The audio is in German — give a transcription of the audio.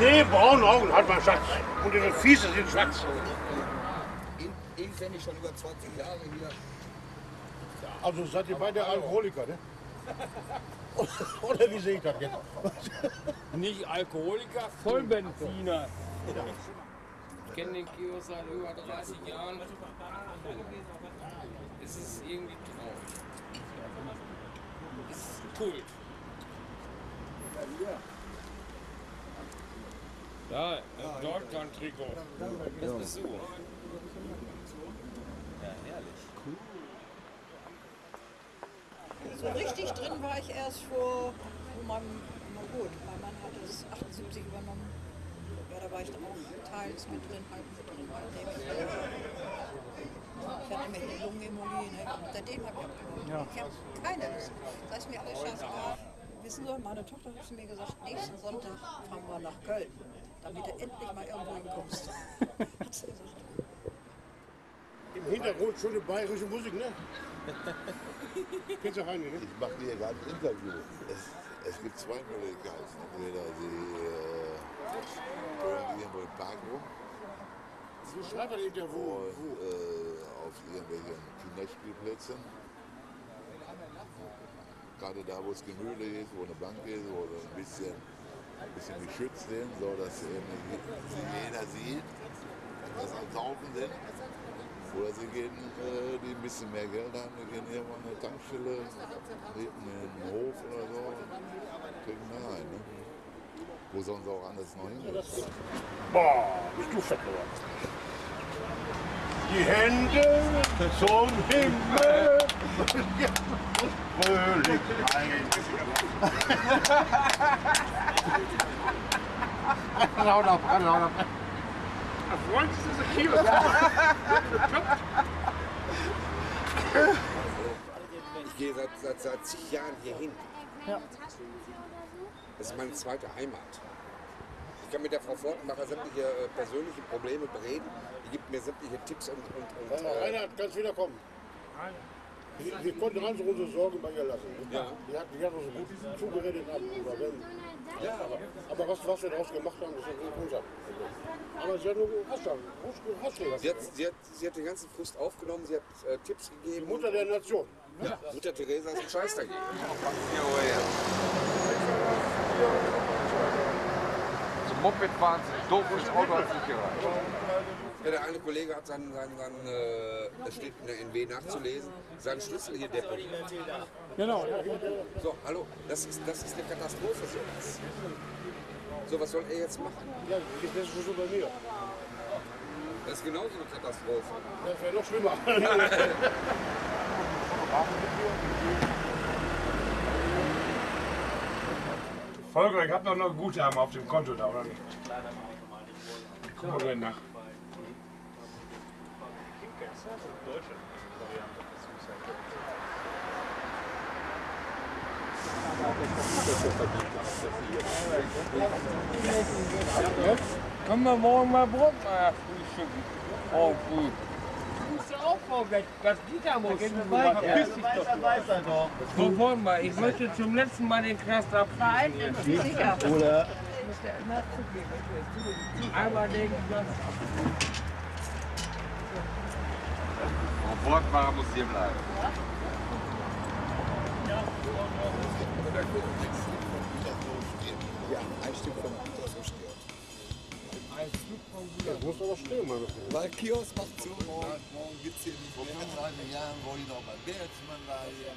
Nee, braune Augen hat mein Schatz. Und ihre Füße sind schwarz. Ich schon über 20 Jahre hier. Also seid ihr beide Alkoholiker, ne? Oder wie sehe ich das jetzt? Nicht Alkoholiker, Vollbenziner. Ich kenne den Kiosk seit über 30 Jahren. Es ist irgendwie traurig. Es ist Kult. Ja, das Deutschland-Trikot. Das bist du. So richtig drin war ich erst vor, vor meinem, na gut, mein Mann hat es 78 übernommen. Ja, da war ich dann auch teils mit drin, halb mit drin, halb neben. Ich hatte mir eine Lungenembolie, ne? Seitdem habe ich abgenommen. Ich habe keine Lust. Da ist mir alles scheißegal. Wissen Sie, meine Tochter hat zu mir gesagt, nächsten Sonntag fahren wir nach Köln, damit du endlich mal irgendwo hinkommst. Hat sie gesagt. Im Hintergrund schöne bayerische Musik, ne? Kennst du rein, ne? Ich mache hier gerade ein Interview. Es, es gibt zwei Möglichkeiten. Entweder sie äh, hören irgendwo im Park rum Wo schreibt der wo? und äh, auf irgendwelchen Kinderspielplätzen. Gerade da, wo es gemütlich ist, wo eine Bank ist, wo so ein bisschen, ein bisschen geschützt sind, so dass eben sie jeder sieht, dass das am Saufen sind. Oder sie gehen, äh, die ein bisschen mehr Geld haben, die gehen irgendwo an eine Tankstelle, neben den Hof oder so, und trinken da rein. Ne? Wo sollen sie auch anders noch hingehen? Boah, bist du fett geworden. Die Hände zum Himmel und Fröhlichkeit. Laut auf, laut auf. Freund, ist das Kiosk? Ich gehe seit, seit, seit zig Jahren hier hin. Das ist meine zweite Heimat. Ich kann mit der Frau Fortenbacher sämtliche äh, persönliche Probleme bereden. Die gibt mir sämtliche Tipps und, und, und äh, Reinhard, kannst wieder kommen. Wir, wir konnten also unsere Sorgen bei ihr lassen. ne? Ja. Die hat, die hat uns gut zugeredet. Wenn, ja, aber, aber was, was wir daraus gemacht haben, das ist ja nicht unser. Aber sie hat nur du, hast du sie, hat, sie, hat, sie hat den ganzen Frust aufgenommen, sie hat äh, Tipps Die gegeben. Mutter der Nation. ja, Mutter Theresa ist ein Scheiß dagegen. Zum Moped fahren, doofes Auto hat nicht gereicht. Ja, der eine Kollege hat seinen, seinen, seinen äh, es steht in der NW nachzulesen, seinen Schlüssel hier deponiert. Genau. So, hallo, das ist, das ist eine Katastrophe sowas. So, was soll er jetzt machen? Ja, das ist schon so bei mir. Das ist genauso eine Katastrophe. Das wäre noch schlimmer. Volker, ich habe noch Guthaben auf dem Konto da, oder nicht? Gucken wir nach. Können wir morgen mal Brotmeier frühstücken? Oh, gut. Du musst ja auch vorwärts. Das Gitter muss Verpiss dich doch. Sofort mal. Ich möchte zum letzten Mal den Knast abschließen. Sicher. Oder Einmal den Knast Und Wortmacher muss hier bleiben. Ja, ein Stück von Gütersloh steht. Das muss aber stehen, meine Freunde. Weil Kiosk macht zu, morgen, morgen gibt es hier nicht mehr. Vor 35 Jahren, wo ich noch bei Bertelsmann war hier.